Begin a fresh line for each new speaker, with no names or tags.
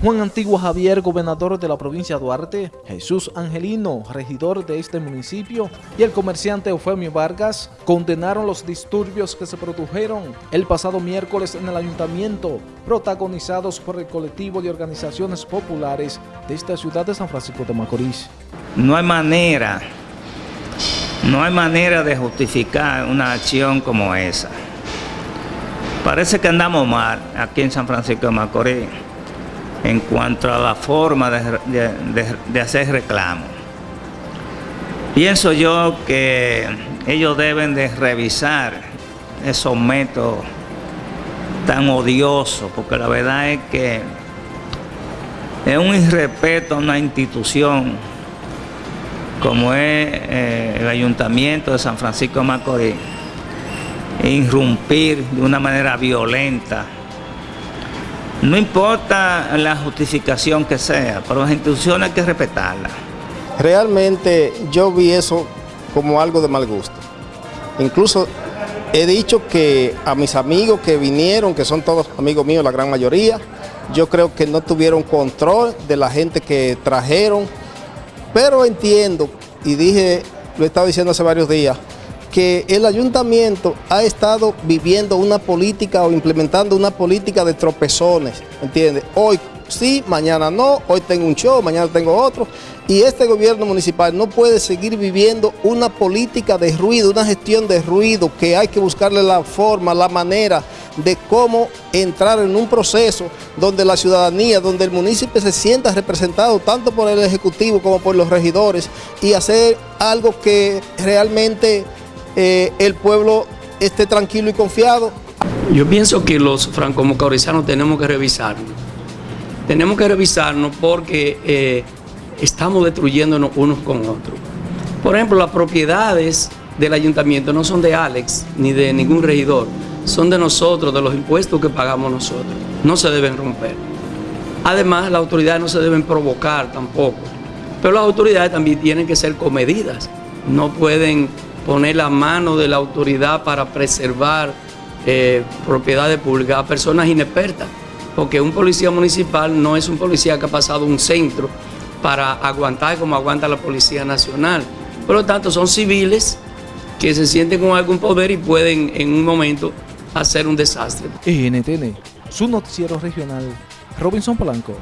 Juan Antigua Javier, gobernador de la provincia de Duarte, Jesús Angelino, regidor de este municipio, y el comerciante Eufemio Vargas condenaron los disturbios que se produjeron el pasado miércoles en el ayuntamiento, protagonizados por el colectivo de organizaciones populares de esta ciudad de San Francisco de Macorís.
No hay manera, no hay manera de justificar una acción como esa. Parece que andamos mal aquí en San Francisco de Macorís en cuanto a la forma de, hacer reclamo. Pienso yo que ellos deben de revisar esos métodos tan odiosos, porque la verdad es que es un irrespeto a una institución como es eh, el Ayuntamiento de San Francisco de Macorís, irrumpir de una manera violenta no importa la justificación que sea, pero las instituciones hay que respetarlas.
Realmente yo vi eso como algo de mal gusto. Incluso he dicho que a mis amigos que vinieron, que son todos amigos míos, la gran mayoría, yo creo que no tuvieron control de la gente que trajeron, pero entiendo, y dije, lo he estado diciendo hace varios días, que el ayuntamiento ha estado viviendo una política o implementando una política de tropezones, ¿entiendes? Hoy sí, mañana no, hoy tengo un show, mañana tengo otro. Y este gobierno municipal no puede seguir viviendo una política de ruido, una gestión de ruido, que hay que buscarle la forma, la manera de cómo entrar en un proceso donde la ciudadanía, donde el municipio se sienta representado tanto por el Ejecutivo como por los regidores y hacer algo que realmente eh, el pueblo esté tranquilo y confiado.
Yo pienso que los franco-macorizanos tenemos que revisarnos. Tenemos que revisarnos porque eh, estamos destruyéndonos unos con otros. Por ejemplo, las propiedades del ayuntamiento no son de Alex ni de ningún regidor, son de nosotros, de los impuestos que pagamos nosotros. No se deben romper. Además, las autoridades no se deben provocar tampoco. Pero las autoridades también tienen que ser comedidas. No pueden poner la mano de la autoridad para preservar eh, propiedades públicas a personas inexpertas, porque un policía municipal no es un policía que ha pasado un centro para aguantar como aguanta la Policía Nacional. Por lo tanto, son civiles que se sienten con algún poder y pueden en un momento hacer un desastre.
NTN, su noticiero regional, Robinson Polanco.